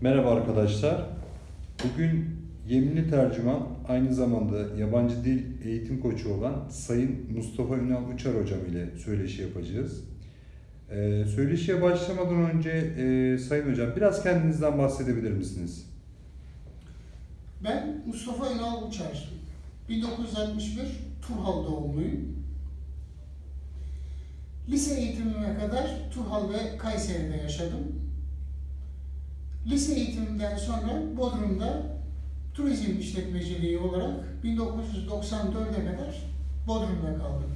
Merhaba arkadaşlar. Bugün yeminli tercüman aynı zamanda yabancı dil eğitim koçu olan Sayın Mustafa Ünal Uçar hocam ile söyleşi yapacağız. Ee, söyleşiye başlamadan önce e, Sayın hocam biraz kendinizden bahsedebilir misiniz? Ben Mustafa Ünal Uçar. 1961 Turhal doğumluyum. Lise eğitimime kadar Turhal ve Kayseri'de yaşadım. Lise eğitimimden sonra Bodrum'da turizm işletmeciliği olarak 1994'e kadar Bodrum'da kaldım.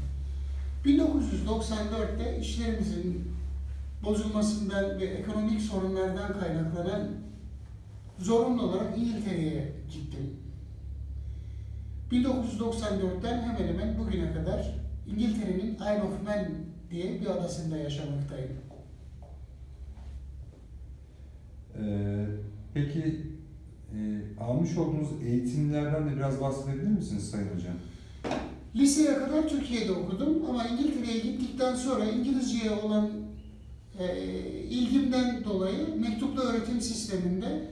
1994'te işlerimizin bozulmasından ve ekonomik sorunlardan kaynaklanan zorunlu olarak İngiltere'ye gittim. 1994'ten hemen hemen bugüne kadar İngiltere'nin Isle of Man diye bir adasında yaşamaktayım. Ee, peki e, almış olduğunuz eğitimlerden de biraz bahsedebilir misiniz Sayın hocam? Liseye kadar Türkiye'de okudum ama İngiltere'ye gittikten sonra İngilizceye olan e, ilgimden dolayı mektuplu öğretim sisteminde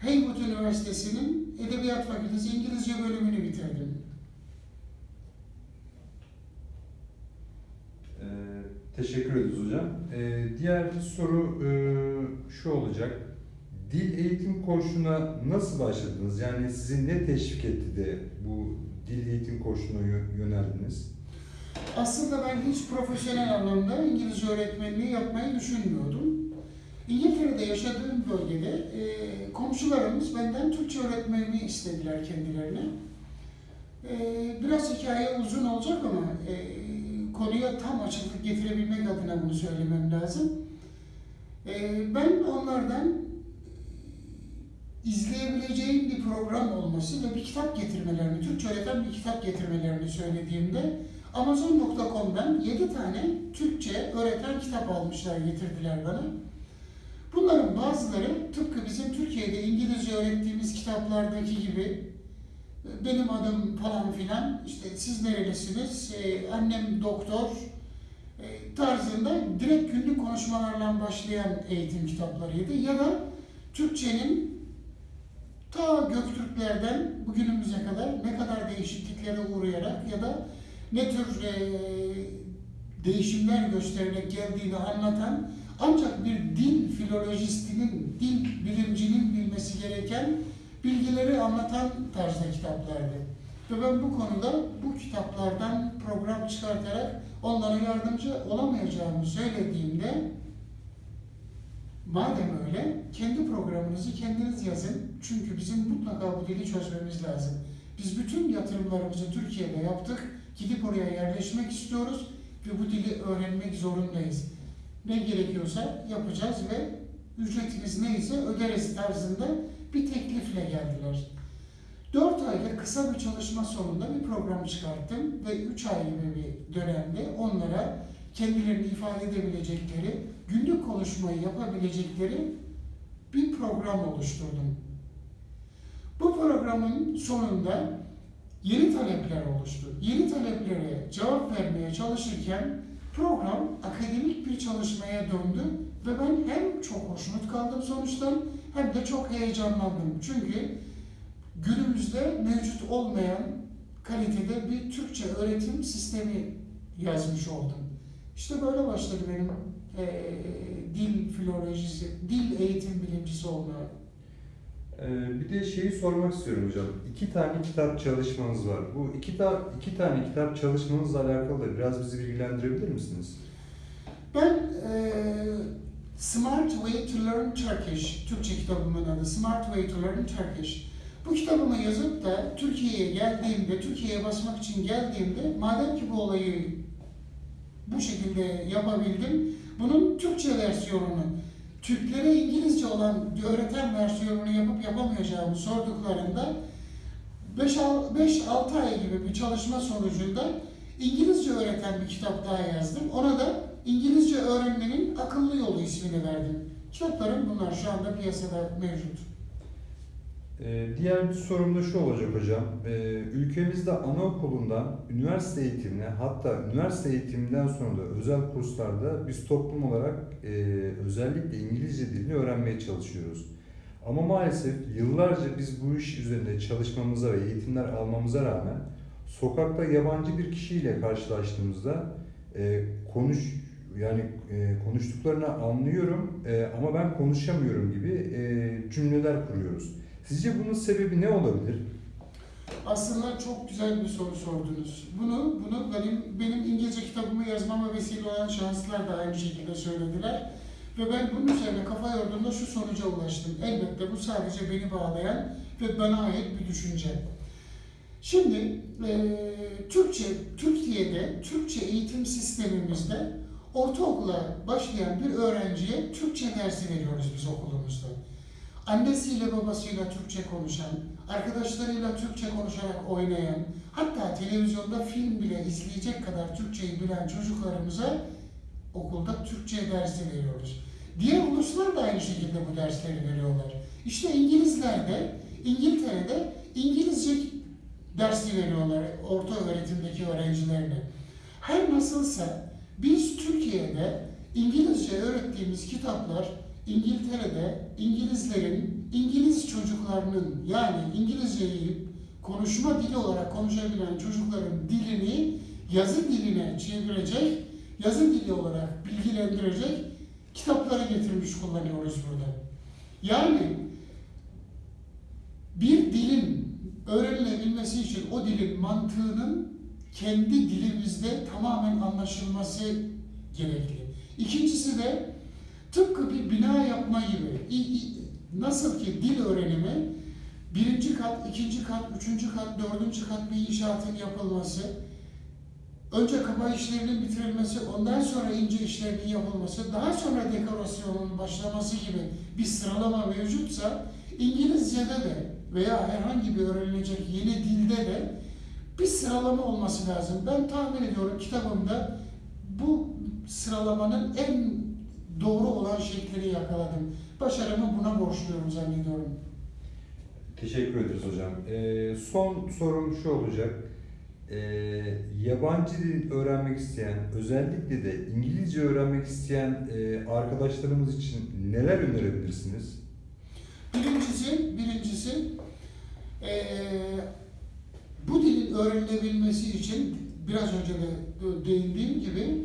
Haywood Üniversitesi'nin Edebiyat Fakültesi İngilizce bölümünü bitirdim. Ee, teşekkür ederiz hocam. Ee, diğer bir soru e, şu olacak. Dil eğitim koçluğuna nasıl başladınız? Yani sizi ne teşvik etti de bu dil eğitim yö- yöneldiniz? Aslında ben hiç profesyonel anlamda İngilizce öğretmenliği yapmayı düşünmüyordum. İngiltere'de yaşadığım bölgede e, komşularımız benden Türkçe öğretmenliği istediler kendilerine. E, biraz hikaye uzun olacak ama e, konuya tam açıklık getirebilmek adına bunu söylemem lazım. E, ben onlardan izleyebileceğim bir program olması ve bir kitap getirmelerini, Türkçe öğreten bir kitap getirmelerini söylediğimde Amazon.com'dan 7 tane Türkçe öğreten kitap almışlar, getirdiler bana. Bunların bazıları tıpkı bizim Türkiye'de İngilizce öğrettiğimiz kitaplardaki gibi benim adım falan filan, işte siz nerelisiniz, Ee, annem doktor e, tarzında direkt günlük konuşmalarla başlayan eğitim kitaplarıydı. Ya da Türkçenin ta Göktürklerden bugünümüze kadar ne kadar değişikliklere uğrayarak ya da ne tür e, değişimler göstererek geldiğini anlatan ancak bir dil filolojistinin, dil bilimcinin bilmesi gereken bilgileri anlatan tarzda kitaplardı. Ve ben bu konuda bu kitaplardan program çıkartarak onlara yardımcı olamayacağımı söylediğimde madem öyle kendi programınızı kendiniz yazın. Çünkü bizim mutlaka bu dili çözmemiz lazım. Biz bütün yatırımlarımızı Türkiye'de yaptık. Gidip oraya yerleşmek istiyoruz ve bu dili öğrenmek zorundayız. Ne gerekiyorsa yapacağız ve ücretimiz neyse öderiz tarzında bir teklifle geldiler. 4 aylık kısa bir çalışma sonunda bir program çıkarttım ve 3 ay gibi bir dönemde onlara kendilerini ifade edebilecekleri, günlük konuşmayı yapabilecekleri bir program oluşturdum. Bu programın sonunda yeni talepler oluştu. Yeni taleplere cevap vermeye çalışırken program akademik bir çalışmaya döndü ve ben hem çok hoşnut kaldım sonuçtan hem de çok heyecanlandım. Çünkü günümüzde mevcut olmayan kalitede bir Türkçe öğretim sistemi yazmış oldum. İşte böyle başladı benim eee, dil filolojisi, dil eğitim bilimcisi olmaya. Ee, bir de şeyi sormak istiyorum hocam. İki tane kitap çalışmanız var. Bu iki, ta iki tane kitap çalışmanızla alakalı da biraz bizi bilgilendirebilir misiniz? Ben eee, Smart Way to Learn Turkish, Türkçe kitabımın adı Smart Way to Learn Turkish. Bu kitabımı yazıp da Türkiye'ye geldiğimde, Türkiye'ye basmak için geldiğimde, madem ki bu olayı bu şekilde yapabildim, bunun Türkçe versiyonunu, Türklere İngilizce olan öğreten versiyonunu yapıp yapamayacağımı sorduklarında 5-6 ay gibi bir çalışma sonucunda İngilizce öğreten bir kitap daha yazdım. Ona da İngilizce öğrenmenin akıllı yolu ismini verdim. Kitaplarım bunlar şu anda piyasada mevcut. Ee, diğer bir sorum da şu olacak hocam. Ee, ülkemizde anaokulundan üniversite eğitimine hatta üniversite eğitiminden sonra da özel kurslarda biz toplum olarak e, özellikle İngilizce dilini öğrenmeye çalışıyoruz. Ama maalesef yıllarca biz bu iş üzerinde çalışmamıza ve eğitimler almamıza rağmen sokakta yabancı bir kişiyle karşılaştığımızda e, konuş yani e, konuştuklarını anlıyorum ama ben konuşamıyorum gibi cümleler kuruyoruz. Sizce bunun sebebi ne olabilir? Aslında çok güzel bir soru sordunuz. Bunu bunu benim benim İngilizce kitabımı yazmama vesile olan şanslar da aynı şekilde söylediler. Ve ben bunun üzerine kafa yorduğumda şu sonuca ulaştım. Elbette bu sadece beni bağlayan ve bana ait bir düşünce. Şimdi eee, Türkçe, Türkiye'de, Türkçe eğitim sistemimizde ortaokula başlayan bir öğrenciye Türkçe dersi veriyoruz biz okulumuzda. Annesiyle babasıyla Türkçe konuşan, arkadaşlarıyla Türkçe konuşarak oynayan, hatta televizyonda film bile izleyecek kadar Türkçeyi bilen çocuklarımıza okulda Türkçe dersi veriyoruz. Diğer uluslar da aynı şekilde bu dersleri veriyorlar. İşte İngilizler de, İngiltere'de İngilizce dersi veriyorlar orta öğretimdeki öğrencilerine. Her nasılsa biz Türkiye'de İngilizce öğrettiğimiz kitaplar İngiltere'de İngilizlerin, İngiliz çocuklarının yani İngilizceyi konuşma dili olarak konuşabilen çocukların dilini yazı diline çevirecek, yazı dili olarak bilgilendirecek kitapları getirmiş kullanıyoruz burada. Yani bir dilin öğrenilebilmesi için o dilin mantığının kendi dilimizde tamamen anlaşılması gerekli. İkincisi de tıpkı bir bina yapma gibi. Nasıl ki dil öğrenimi birinci kat, ikinci kat, üçüncü kat, dördüncü kat bir inşaatın yapılması, önce kaba işlerinin bitirilmesi, ondan sonra ince işlerinin yapılması, daha sonra dekorasyonun başlaması gibi bir sıralama mevcutsa İngilizce'de de veya herhangi bir öğrenilecek yeni dilde de bir sıralama olması lazım. Ben tahmin ediyorum kitabımda bu sıralamanın en doğru olan şeklini yakaladım. Başarımı buna borçluyum zannediyorum. Teşekkür ederiz hocam. Ee, son sorum şu olacak. Ee, yabancı dil öğrenmek isteyen, özellikle de İngilizce öğrenmek isteyen e, arkadaşlarımız için neler önerebilirsiniz? Birincisi, birincisi eee, bu dilin öğrenilebilmesi için biraz önce de değindiğim gibi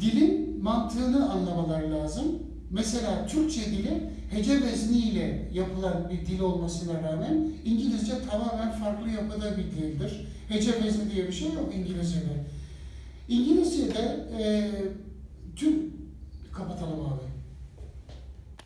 dilin mantığını anlamaları lazım. Mesela Türkçe dili hece vezniyle yapılan bir dil olmasına rağmen İngilizce tamamen farklı yapıda bir dildir. Hece vezni diye bir şey yok İngilizce'de. İngilizce'de eee tüm kapatalım abi.